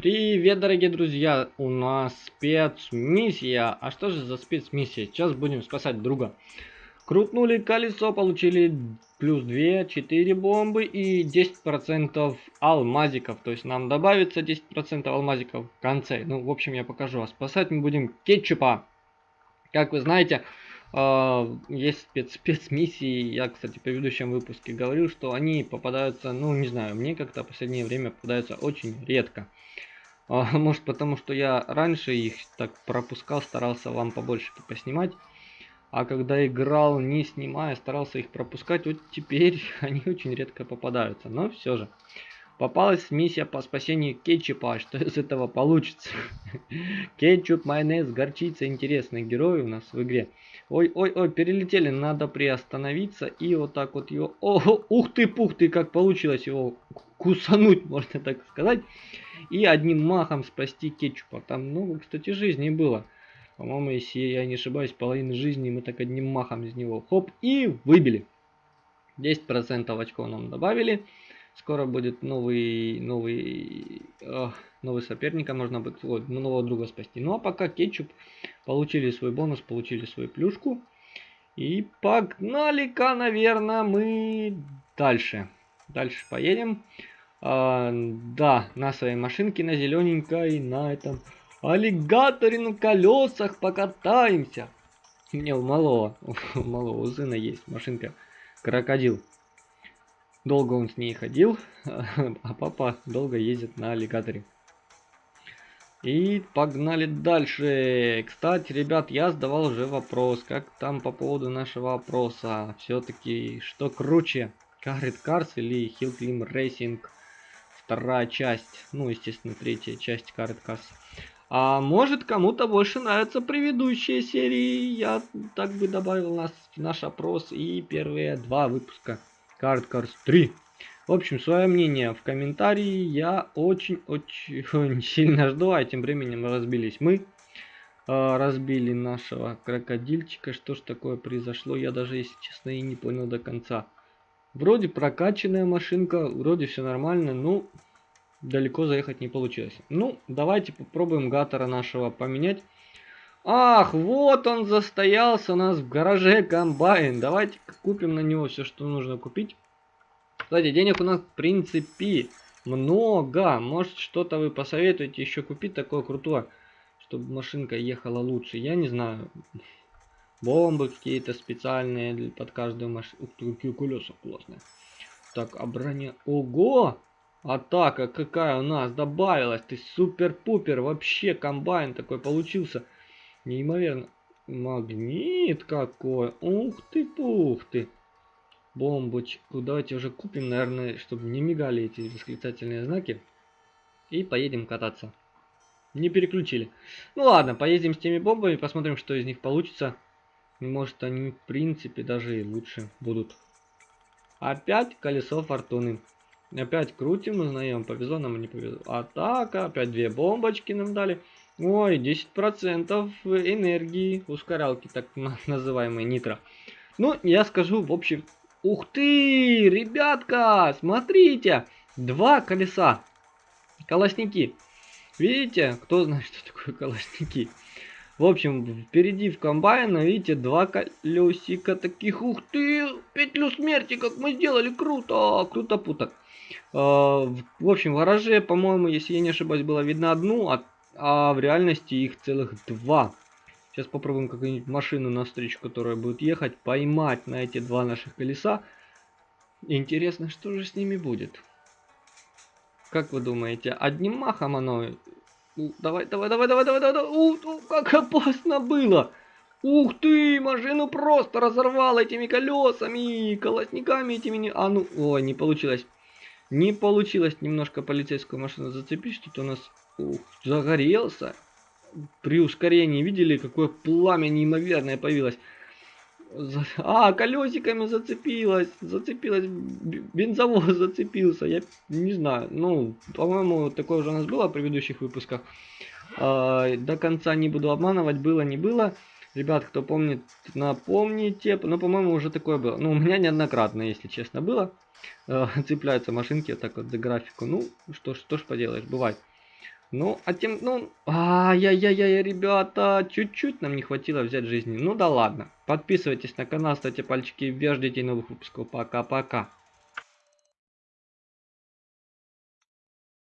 Привет, дорогие друзья! У нас спецмиссия. А что же за спецмиссия? Сейчас будем спасать друга. Крутнули колесо, получили плюс 2, 4 бомбы и 10% алмазиков. То есть нам добавится 10% алмазиков в конце. Ну, в общем, я покажу. А спасать мы будем кетчупа. Как вы знаете, есть спец спецмиссии. Я, кстати, в предыдущем выпуске говорил, что они попадаются, ну, не знаю, мне как-то в последнее время попадаются очень редко. А, может потому, что я раньше их так пропускал, старался вам побольше поснимать. А когда играл не снимая, старался их пропускать. Вот теперь они очень редко попадаются. Но все же. Попалась миссия по спасению кетчупа. Что из этого получится? Кетчуп, майонез, горчица. Интересный герой у нас в игре. Ой, ой, ой, перелетели. Надо приостановиться и вот так вот его... О, ух ты, пух ты, как получилось его кусануть, можно так сказать и одним махом спасти кетчупа. Там много, кстати, жизни было. По-моему, если я не ошибаюсь, половину жизни мы так одним махом из него хоп и выбили. 10% очков нам добавили. Скоро будет новый, новый, э, новый соперник, а можно будет вот, нового друга спасти. Ну а пока кетчуп получили свой бонус, получили свою плюшку. И погнали-ка, наверное, мы дальше. Дальше поедем. А, да, на своей машинке на зелененькой, на этом аллигаторе на колесах покатаемся. У меня у малого, у малого сына есть машинка крокодил. Долго он с ней ходил, а папа долго ездит на аллигаторе. И погнали дальше. Кстати, ребят, я задавал уже вопрос, как там по поводу нашего опроса. Все-таки, что круче, Carrot Cars или Climb Racing вторая часть, ну, естественно, третья часть Card Cars. А может кому-то больше нравятся предыдущие серии, я так бы добавил нас наш опрос и первые два выпуска Card Cars 3. В общем, свое мнение в комментарии я очень-очень сильно жду, а тем временем разбились мы. А, разбили нашего крокодильчика. Что ж такое произошло, я даже, если честно, и не понял до конца. Вроде прокачанная машинка, вроде все нормально, ну, далеко заехать не получилось. Ну, давайте попробуем гатора нашего поменять. Ах, вот он застоялся у нас в гараже комбайн. Давайте купим на него все, что нужно купить. Кстати, денег у нас в принципе много. Может что-то вы посоветуете еще купить такое крутое, чтобы машинка ехала лучше. Я не знаю бомбы какие-то специальные под каждую машину. Ух ты, какие колеса классные. Так, а броня... Ого! Атака какая у нас добавилась. Ты супер-пупер. Вообще комбайн такой получился. Неимоверно. Магнит какой. Ух ты, пух ты. Бомбочку. Давайте уже купим, наверное, чтобы не мигали эти восклицательные знаки. И поедем кататься. Не переключили. Ну ладно, поедем с теми бомбами, посмотрим, что из них получится. Может они в принципе даже и лучше будут. Опять колесо фортуны. Опять крутим, узнаем, повезло нам или не повезло. Атака, опять две бомбочки нам дали. Ой, 10% энергии, ускорялки, так называемые нитро. Ну, я скажу, в общем, ух ты, ребятка, смотрите, два колеса, колосники. Видите, кто знает, что такое колосники? В общем, впереди в комбайна, видите, два колесика таких. Ух ты, петлю смерти, как мы сделали, круто, круто путок. А, в общем, в гараже, по-моему, если я не ошибаюсь, было видно одну, а, а в реальности их целых два. Сейчас попробуем какую-нибудь машину на встречу, которая будет ехать, поймать на эти два наших колеса. Интересно, что же с ними будет? Как вы думаете, одним махом оно давай, давай, давай, давай, давай, давай, давай. Ух, как опасно было. Ух ты, машину просто разорвал этими колесами, колосниками этими. А ну, ой, не получилось. Не получилось немножко полицейскую машину зацепить, что-то у нас загорелся. При ускорении видели, какое пламя неимоверное появилось. А, колесиками зацепилась, зацепилась, бензовоз зацепился, я не знаю, ну, по-моему, такое уже у нас было в предыдущих выпусках. А, до конца не буду обманывать, было, не было. Ребят, кто помнит, напомните, ну, по-моему, уже такое было. Ну, у меня неоднократно, если честно, было. А, цепляются машинки так вот за графику, ну, что ж, что ж поделаешь, бывает. Ну, а тем, ну, ай-яй-яй, ребята, чуть-чуть нам не хватило взять жизни. Ну да ладно. Подписывайтесь на канал, ставьте пальчики вверх, ждите новых выпусков. Пока-пока.